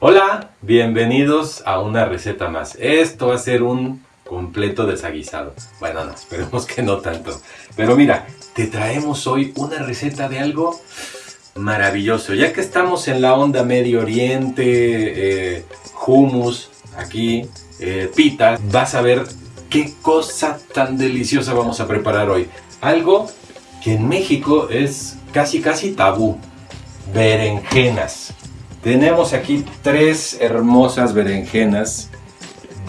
Hola, bienvenidos a una receta más. Esto va a ser un completo desaguisado. Bueno, no, esperemos que no tanto. Pero mira, te traemos hoy una receta de algo maravilloso. Ya que estamos en la onda Medio Oriente, eh, hummus, aquí, eh, pitas, vas a ver qué cosa tan deliciosa vamos a preparar hoy. Algo que en México es casi casi tabú. Berenjenas. Tenemos aquí tres hermosas berenjenas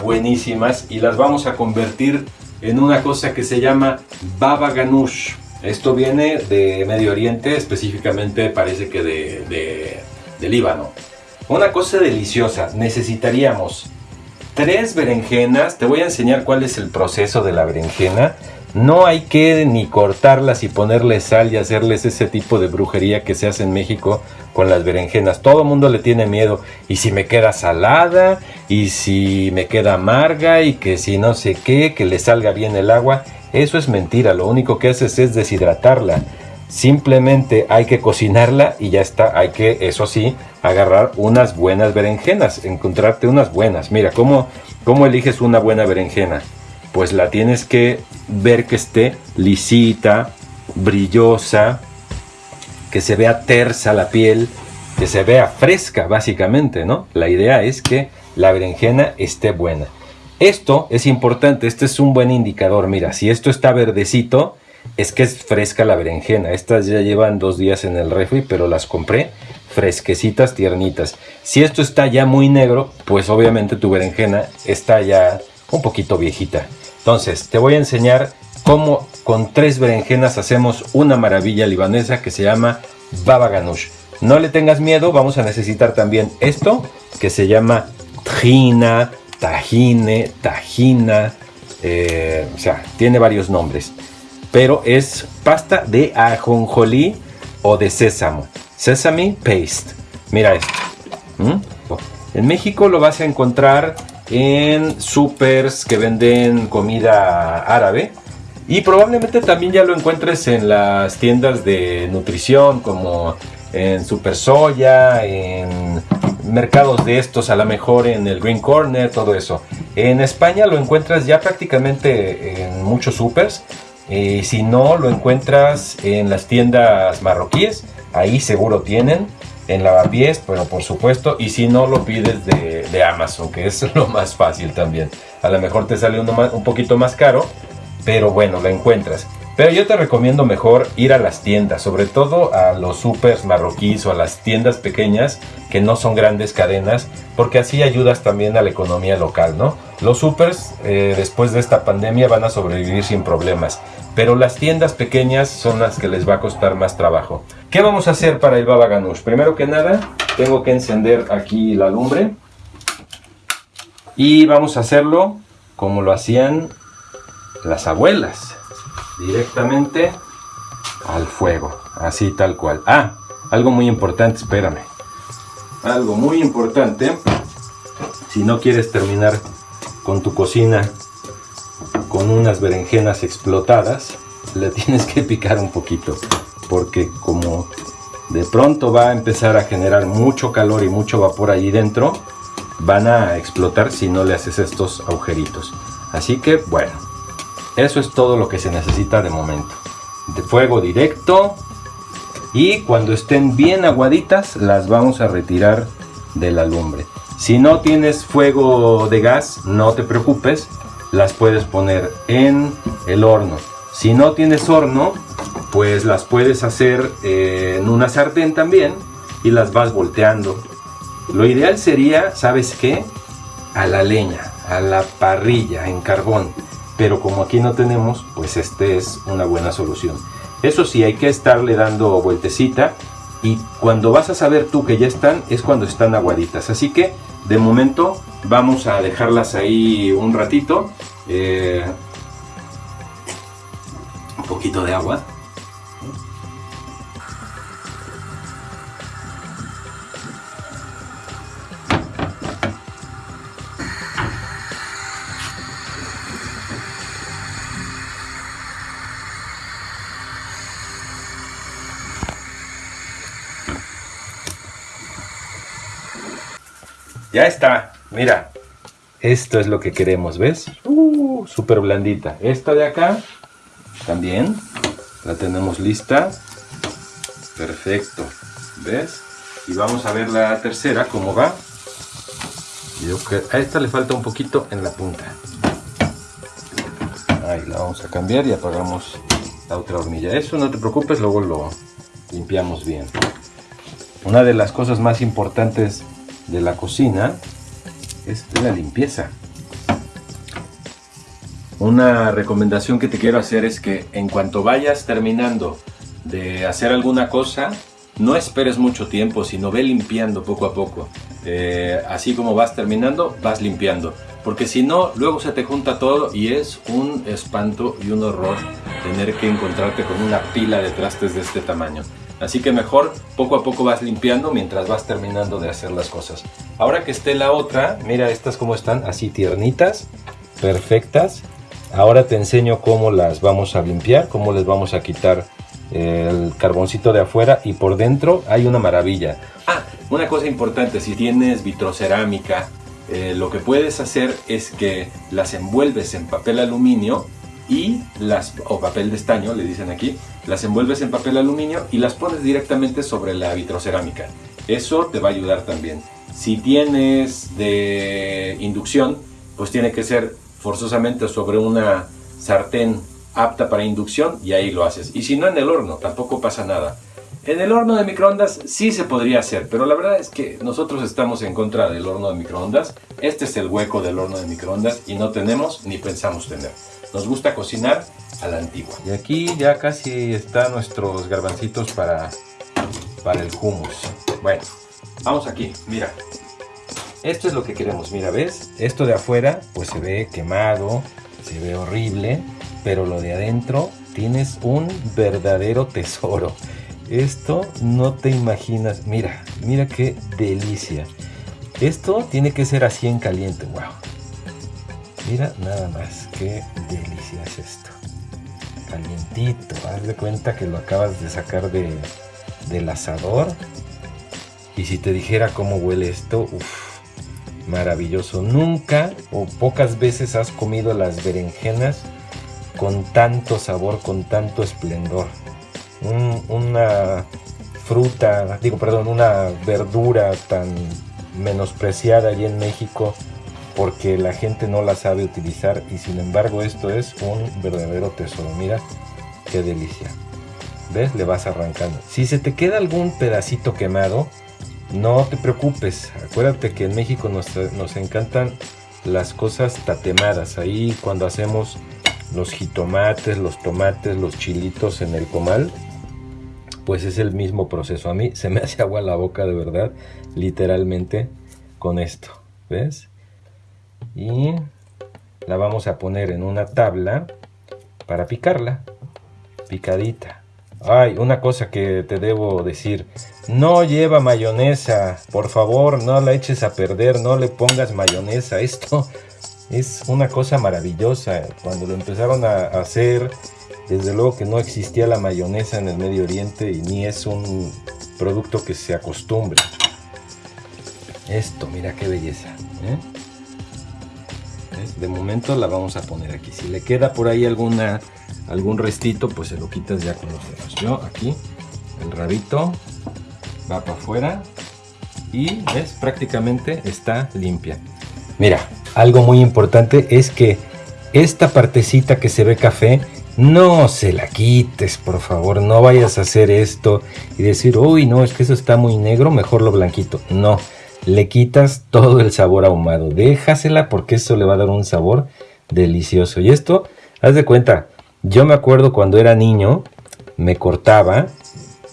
buenísimas y las vamos a convertir en una cosa que se llama baba ganoush. Esto viene de Medio Oriente, específicamente parece que de, de Líbano. Una cosa deliciosa, necesitaríamos tres berenjenas, te voy a enseñar cuál es el proceso de la berenjena. No hay que ni cortarlas y ponerles sal y hacerles ese tipo de brujería que se hace en México con las berenjenas. Todo mundo le tiene miedo. Y si me queda salada, y si me queda amarga, y que si no sé qué, que le salga bien el agua. Eso es mentira. Lo único que haces es deshidratarla. Simplemente hay que cocinarla y ya está. Hay que, eso sí, agarrar unas buenas berenjenas. Encontrarte unas buenas. Mira, ¿cómo, cómo eliges una buena berenjena? Pues la tienes que ver que esté lisita, brillosa, que se vea tersa la piel, que se vea fresca básicamente, ¿no? La idea es que la berenjena esté buena. Esto es importante, este es un buen indicador. Mira, si esto está verdecito, es que es fresca la berenjena. Estas ya llevan dos días en el refri, pero las compré fresquecitas, tiernitas. Si esto está ya muy negro, pues obviamente tu berenjena está ya un poquito viejita. Entonces, te voy a enseñar cómo con tres berenjenas hacemos una maravilla libanesa que se llama baba ganoush. No le tengas miedo, vamos a necesitar también esto que se llama tajina, tajine, tajina, eh, o sea, tiene varios nombres. Pero es pasta de ajonjolí o de sésamo. Sesame paste. Mira esto. En México lo vas a encontrar en supers que venden comida árabe. Y probablemente también ya lo encuentres en las tiendas de nutrición como en Super Soya, en mercados de estos, a lo mejor en el Green Corner, todo eso. En España lo encuentras ya prácticamente en muchos supers. Y si no, lo encuentras en las tiendas marroquíes. Ahí seguro tienen en lavapiés, pero por supuesto, y si no lo pides de, Amazon, que es lo más fácil también. A lo mejor te sale uno un poquito más caro, pero bueno, lo encuentras. Pero yo te recomiendo mejor ir a las tiendas, sobre todo a los supers marroquíes o a las tiendas pequeñas que no son grandes cadenas, porque así ayudas también a la economía local, ¿no? Los supers eh, después de esta pandemia van a sobrevivir sin problemas, pero las tiendas pequeñas son las que les va a costar más trabajo. ¿Qué vamos a hacer para el baba ganoush? Primero que nada, tengo que encender aquí la lumbre y vamos a hacerlo como lo hacían las abuelas directamente al fuego, así tal cual. Ah, algo muy importante, espérame. Algo muy importante, si no quieres terminar con tu cocina con unas berenjenas explotadas, le tienes que picar un poquito, porque como de pronto va a empezar a generar mucho calor y mucho vapor ahí dentro, van a explotar si no le haces estos agujeritos. Así que bueno, eso es todo lo que se necesita de momento. De fuego directo. Y cuando estén bien aguaditas las vamos a retirar de la lumbre. Si no tienes fuego de gas, no te preocupes. Las puedes poner en el horno. Si no tienes horno, pues las puedes hacer eh, en una sartén también y las vas volteando. Lo ideal sería, ¿sabes qué? A la leña, a la parrilla, en carbón pero como aquí no tenemos, pues este es una buena solución. Eso sí, hay que estarle dando vueltecita y cuando vas a saber tú que ya están, es cuando están aguaditas. Así que de momento vamos a dejarlas ahí un ratito. Eh, un poquito de agua. Ya está, mira. Esto es lo que queremos, ¿ves? Uh, súper blandita. Esta de acá, también, la tenemos lista. Perfecto, ¿ves? Y vamos a ver la tercera, cómo va. a esta le falta un poquito en la punta. Ahí la vamos a cambiar y apagamos la otra hornilla. Eso no te preocupes, luego lo limpiamos bien. Una de las cosas más importantes de la cocina es la limpieza. Una recomendación que te quiero hacer es que en cuanto vayas terminando de hacer alguna cosa, no esperes mucho tiempo, sino ve limpiando poco a poco. Eh, así como vas terminando, vas limpiando. Porque si no, luego se te junta todo y es un espanto y un horror tener que encontrarte con una pila de trastes de este tamaño. Así que mejor poco a poco vas limpiando mientras vas terminando de hacer las cosas. Ahora que esté la otra, mira estas como están, así tiernitas, perfectas. Ahora te enseño cómo las vamos a limpiar, cómo les vamos a quitar el carboncito de afuera y por dentro hay una maravilla. Ah, una cosa importante, si tienes vitrocerámica, eh, lo que puedes hacer es que las envuelves en papel aluminio y las, o papel de estaño, le dicen aquí, las envuelves en papel aluminio y las pones directamente sobre la vitrocerámica. Eso te va a ayudar también. Si tienes de inducción, pues tiene que ser forzosamente sobre una sartén apta para inducción y ahí lo haces. Y si no en el horno, tampoco pasa nada. En el horno de microondas sí se podría hacer, pero la verdad es que nosotros estamos en contra del horno de microondas. Este es el hueco del horno de microondas y no tenemos ni pensamos tener. Nos gusta cocinar a la antigua. Y aquí ya casi están nuestros garbancitos para, para el hummus. Bueno, vamos aquí, mira. Esto es lo que queremos, mira, ¿ves? Esto de afuera pues se ve quemado, se ve horrible, pero lo de adentro tienes un verdadero tesoro. Esto no te imaginas, mira, mira qué delicia. Esto tiene que ser así en caliente, wow. Mira nada más, qué delicia es esto. Calientito, haz de cuenta que lo acabas de sacar de, del asador. Y si te dijera cómo huele esto, uff, maravilloso. Nunca o pocas veces has comido las berenjenas con tanto sabor, con tanto esplendor. una fruta, digo, perdón, una verdura tan menospreciada allí en México porque la gente no la sabe utilizar y sin embargo esto es un verdadero tesoro. Mira qué delicia. ¿Ves? Le vas arrancando. Si se te queda algún pedacito quemado, no te preocupes. Acuérdate que en México nos, nos encantan las cosas tatemadas. Ahí cuando hacemos los jitomates, los tomates, los chilitos en el comal, pues es el mismo proceso. A mí se me hace agua la boca de verdad, literalmente, con esto. ¿Ves? Y la vamos a poner en una tabla para picarla. Picadita. Ay, una cosa que te debo decir. No lleva mayonesa. Por favor, no la eches a perder. No le pongas mayonesa. Esto es una cosa maravillosa. Cuando lo empezaron a hacer, desde luego que no existía la mayonesa en el Medio Oriente y ni es un producto que se acostumbre. Esto, mira qué belleza. ¿eh? De momento la vamos a poner aquí. Si le queda por ahí alguna, algún restito, pues se lo quitas ya con los dedos. Yo aquí, el rabito va para afuera y ves, prácticamente está limpia. Mira, algo muy importante es que esta partecita que se ve café, no se la quites, por favor, no vayas a hacer esto y decir, uy, no, es que eso está muy negro, mejor lo blanquito. No, le quitas todo el sabor ahumado, déjasela porque eso le va a dar un sabor delicioso. Y esto, haz de cuenta, yo me acuerdo cuando era niño, me cortaba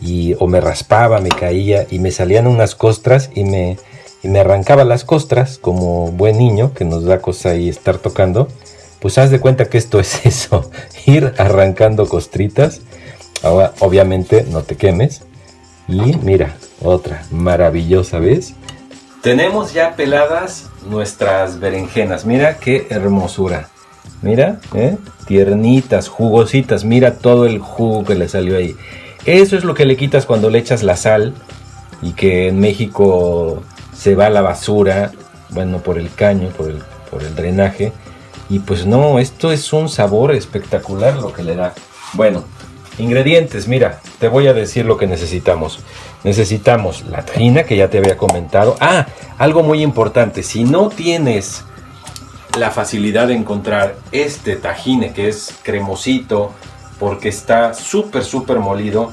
y, o me raspaba, me caía y me salían unas costras y me me arrancaba las costras como buen niño que nos da cosa ahí estar tocando, pues haz de cuenta que esto es eso, ir arrancando costritas. Ahora, obviamente no te quemes. Y mira, otra maravillosa, ¿ves? Tenemos ya peladas nuestras berenjenas. Mira qué hermosura. Mira, ¿eh? tiernitas, jugositas. Mira todo el jugo que le salió ahí. Eso es lo que le quitas cuando le echas la sal y que en México se va a la basura bueno, por el caño, el, por el drenaje. Y pues no, esto es un sabor espectacular lo que le da. Bueno, ingredientes, mira, te voy a decir lo que necesitamos. Necesitamos la tajina que ya te había comentado. Ah, algo muy importante, si no tienes la facilidad de encontrar este tajine que es cremosito porque está súper súper molido,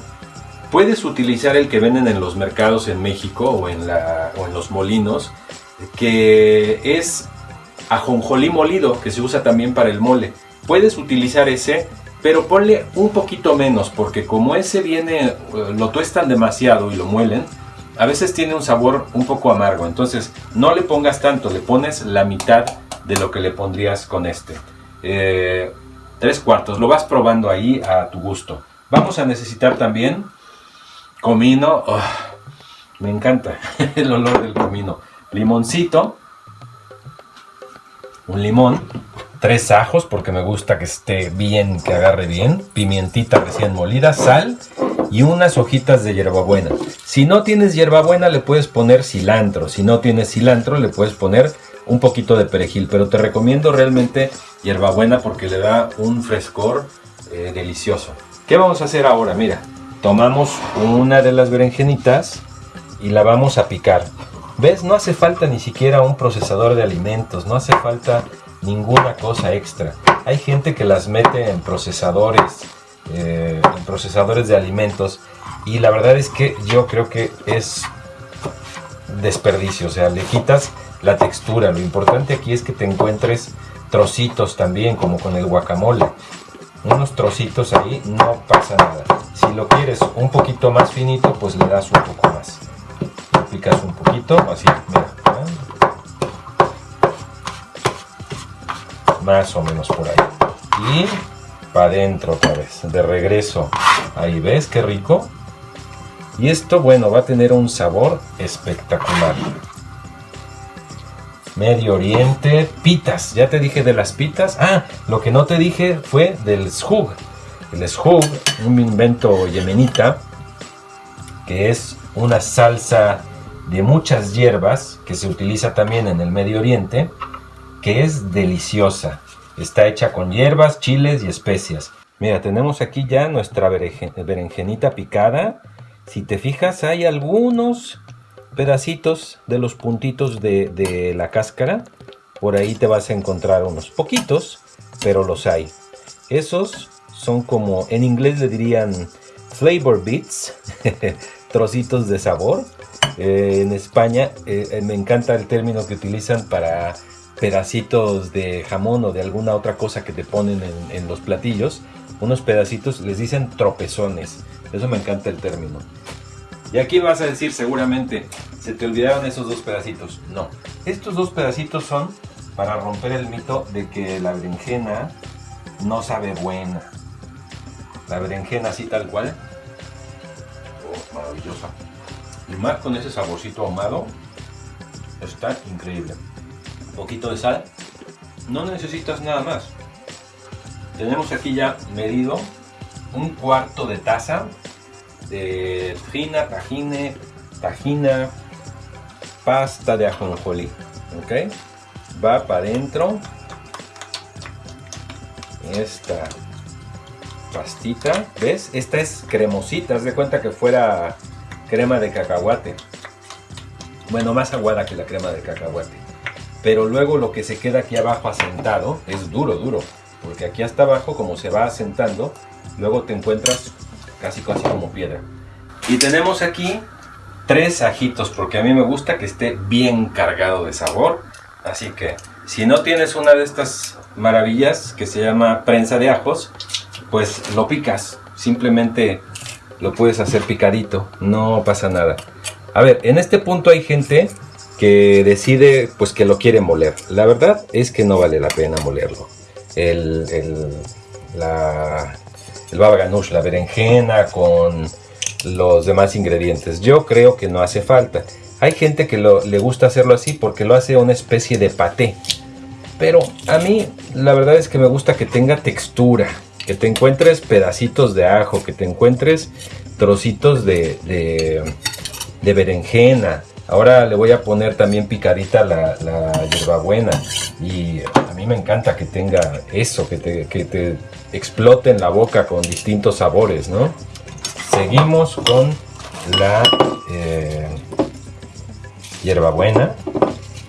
puedes utilizar el que venden en los mercados en México o en, o en los molinos, que es ajonjolí molido, que se usa también para el mole. Puedes utilizar ese, pero ponle un poquito menos, porque como ese viene, eh, lo tuestan demasiado y lo muelen, a veces tiene un sabor un poco amargo. Entonces, no le pongas tanto, le pones la mitad de lo que le pondrías con este. Eh, tres cuartos, lo vas probando ahí a tu gusto. Vamos a necesitar también comino. Me encanta el olor del comino. Limoncito, un limón, tres ajos porque me gusta que esté bien, que agarre bien, pimientita recién molida, sal y unas hojitas de hierbabuena. Si no tienes hierbabuena le puedes poner cilantro, si no tienes cilantro le puedes poner un poquito de perejil, pero te recomiendo realmente hierbabuena porque le da un frescor eh, delicioso. ¿Qué vamos a hacer ahora? Mira, tomamos una de las berenjenitas y la vamos a picar. ¿Ves? No hace falta ni siquiera un procesador de alimentos, no hace falta ninguna cosa extra. Hay gente que las mete en procesadores, eh, en procesadores de alimentos y la verdad es que yo creo que es desperdicio, o sea, le quitas la textura. Lo importante aquí es que te encuentres trocitos también, como con el guacamole. Unos trocitos ahí, no pasa nada. Si lo quieres un poquito más finito, pues le das un poco más picas un poquito, así. Más o menos por ahí. Y para adentro otra vez, de regreso. Ahí ves qué rico. Y esto, bueno, va a tener un sabor espectacular. Medio Oriente, pitas. Ya te dije de las pitas. Ah, lo que no te dije fue del shug. El shug, un invento yemenita, que es una salsa de muchas hierbas que se utiliza también en el Medio Oriente, que es deliciosa. Está hecha con hierbas, chiles y especias. Mira, tenemos aquí ya nuestra berenjenita picada. Si te fijas, hay algunos pedacitos de los puntitos de, de la cáscara. Por ahí te vas a encontrar unos poquitos, pero los hay. Esos son como, en inglés le dirían flavor bits, trocitos de sabor. Eh, en España eh, eh, me encanta el término que utilizan para pedacitos de jamón o de alguna otra cosa que te ponen en, los platillos. Unos pedacitos les dicen tropezones. Eso me encanta el término. Y aquí vas a decir seguramente, se te olvidaron esos dos pedacitos. No, estos dos pedacitos son para romper el mito de que la berenjena no sabe buena. La berenjena así tal cual. Oh, maravillosa. Y más con ese saborcito ahumado, está increíble. Poquito de sal, no necesitas nada más. Tenemos aquí ya medido un cuarto de taza de tajina, tajine, tajina, pasta de ajonjolí. ¿Ok? Va para adentro esta pastita. ¿Ves? Esta es cremosita. Haz de cuenta que fuera crema de cacahuate. Bueno, más aguada que la crema de cacahuate. Pero luego lo que se queda aquí abajo asentado es duro, duro. Porque aquí hasta abajo, como se va asentando, luego te encuentras casi casi como piedra. Y tenemos aquí tres ajitos, porque a mí me gusta que esté bien cargado de sabor. Así que, si no tienes una de estas maravillas que se llama prensa de ajos, pues lo picas. Simplemente lo puedes hacer picadito, no pasa nada. A ver, en este punto hay gente que decide pues que lo quiere moler. La verdad es que no vale la pena molerlo. El, el, la, el baba ganoush, la berenjena con los demás ingredientes. Yo creo que no hace falta. Hay gente que le gusta hacerlo así porque lo hace una especie de paté. Pero a mí la verdad es que me gusta que tenga textura que te encuentres pedacitos de ajo, que te encuentres trocitos de, de, berenjena, Ahora le voy a poner también picadita la, hierbabuena. Y a mí me encanta que tenga eso, que te, que te explote en la boca con distintos sabores, ¿no? Seguimos con la eh, hierbabuena.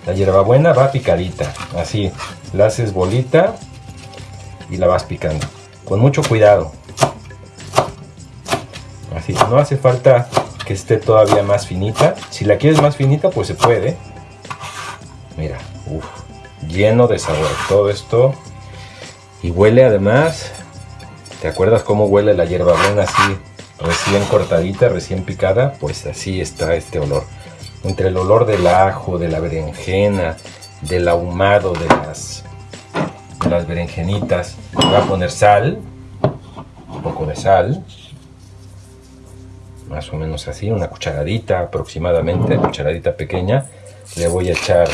La hierbabuena va picadita, así. La haces bolita y la vas picando. Con mucho cuidado. Así, no hace falta que esté todavía más finita. Si la quieres más finita, pues se puede. Mira, lleno de sabor. Todo esto. Y huele además. ¿Te acuerdas cómo huele la hierbabuena así? Recién cortadita, recién picada. Pues así está este olor. Entre el olor del ajo, de la berenjena, del ahumado, de las, de las berenjenitas. Voy a poner sal. Un poco de sal más o menos así, una cucharadita aproximadamente, cucharadita pequeña. Le voy a echar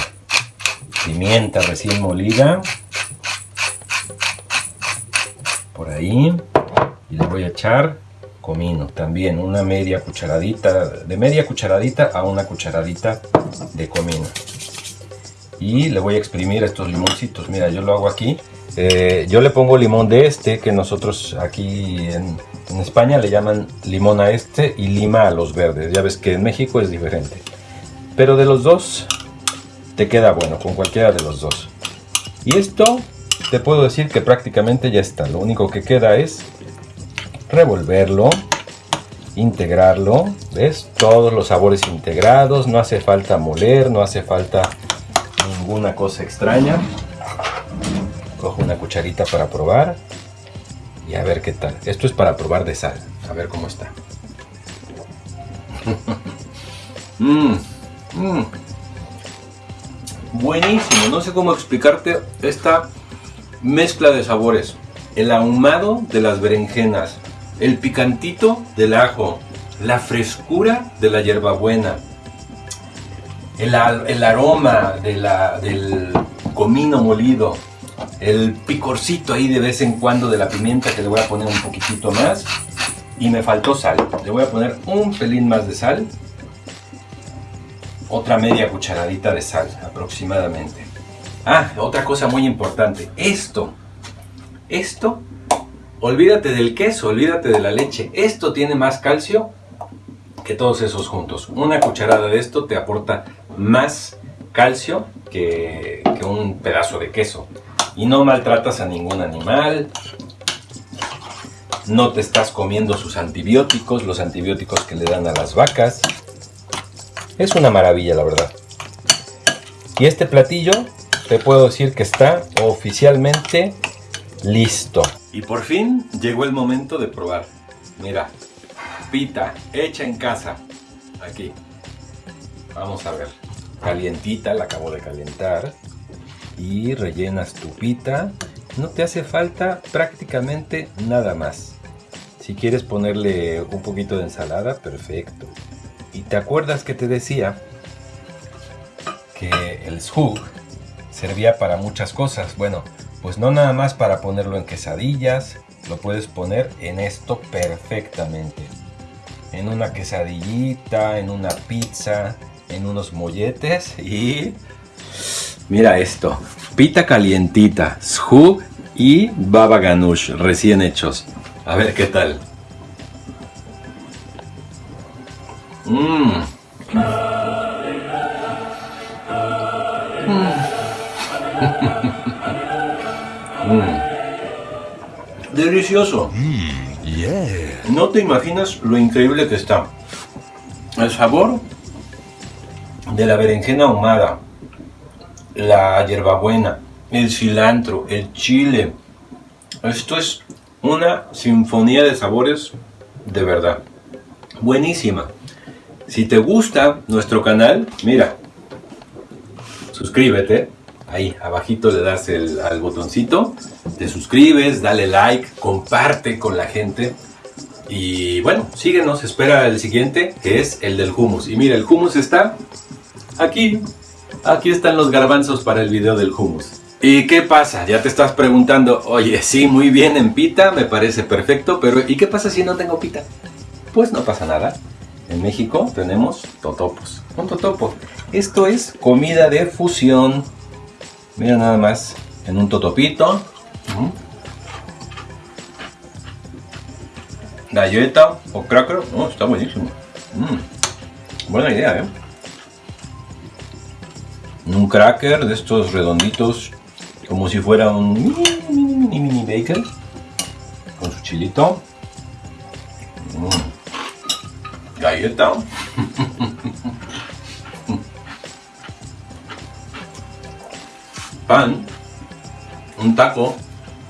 pimienta recién molida, por ahí, y le voy a echar comino, también una media cucharadita, de media cucharadita a una cucharadita de comino. Y le voy a exprimir estos limoncitos, mira, yo lo hago aquí. Eh, yo le pongo limón de este, que nosotros aquí en, en España le llaman limón a este y lima a los verdes. Ya ves que en México es diferente. Pero de los dos te queda bueno, con cualquiera de los dos. Y esto te puedo decir que prácticamente ya está. Lo único que queda es revolverlo, integrarlo. ¿Ves? Todos los sabores integrados. No hace falta moler, no hace falta ninguna cosa extraña. Cojo una cucharita para probar y a ver qué tal. Esto es para probar de sal, a ver cómo está. Mm, mm. Buenísimo, no sé cómo explicarte esta mezcla de sabores. El ahumado de las berenjenas, el picantito del ajo, la frescura de la hierbabuena, el, el aroma del comino molido, el picorcito ahí de vez en cuando de la pimienta que le voy a poner un poquitito más. Y me faltó sal. Le voy a poner un pelín más de sal. Otra media cucharadita de sal aproximadamente. Ah, otra cosa muy importante. Esto. Esto. Olvídate del queso, olvídate de la leche. Esto tiene más calcio que todos esos juntos. Una cucharada de esto te aporta más calcio que, que un pedazo de queso y no maltratas a ningún animal, no te estás comiendo sus antibióticos, los antibióticos que le dan a las vacas. Es una maravilla, la verdad. Y este platillo, te puedo decir que está oficialmente listo. Y por fin llegó el momento de probar. Mira, pita hecha en casa. Aquí. Vamos a ver. Calientita, la acabo de calentar y rellenas tu pita. No te hace falta prácticamente nada más. Si quieres ponerle un poquito de ensalada, perfecto. Y te acuerdas que te decía que el shug servía para muchas cosas. Bueno, pues no nada más para ponerlo en quesadillas, lo puedes poner en esto perfectamente. En una quesadillita, en una pizza, en unos molletes y Mira esto, pita calientita, shug y baba ganoush recién hechos. A ver qué tal. Mmm. Delicioso. Mm, no te imaginas lo increíble que está. El sabor de la berenjena ahumada, la hierbabuena, el cilantro, el chile. Esto es una sinfonía de sabores de verdad. Buenísima. Si te gusta nuestro canal, mira, suscríbete. Ahí, abajito le das el, al botoncito, te suscribes, dale like, comparte con la gente. Y bueno, síguenos, espera el siguiente, que es el del hummus. Y mira, el hummus está aquí, Aquí están los garbanzos para el video del hummus. ¿Y qué pasa? Ya te estás preguntando, oye, sí, muy bien en pita, me parece perfecto, pero ¿y qué pasa si no tengo pita? Pues no pasa nada. En México tenemos totopos. Un totopo. Esto es comida de fusión. Mira nada más. En un totopito. Galleta o cracker. Oh, está buenísimo. Mm. Buena idea, ¿eh? Un cracker de estos redonditos. Como si fuera un mini, mini, mini, bacon. Con su chilito. Mm. Galleta. Pan. Un taco.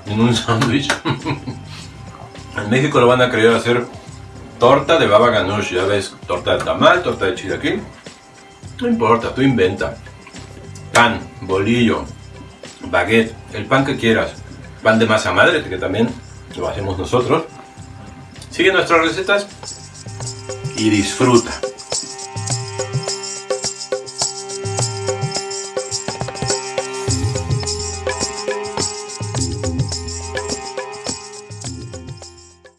En un sándwich. en México lo van a querer hacer torta de baba ganoush. Ya ves, torta de tamal, torta de chilaquil. No importa, tú inventa. Pan, bolillo, baguette, el pan que quieras. Pan de masa madre, que también lo hacemos nosotros. Sigue nuestras recetas y disfruta.